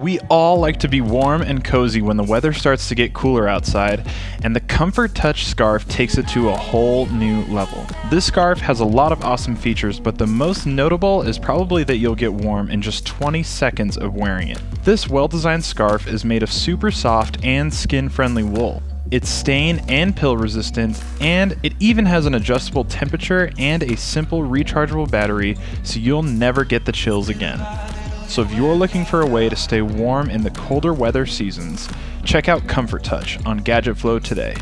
We all like to be warm and cozy when the weather starts to get cooler outside, and the Comfort Touch scarf takes it to a whole new level. This scarf has a lot of awesome features, but the most notable is probably that you'll get warm in just 20 seconds of wearing it. This well-designed scarf is made of super soft and skin-friendly wool. It's stain and pill resistant, and it even has an adjustable temperature and a simple rechargeable battery, so you'll never get the chills again. So if you're looking for a way to stay warm in the colder weather seasons, check out Comfort Touch on Gadget Flow today.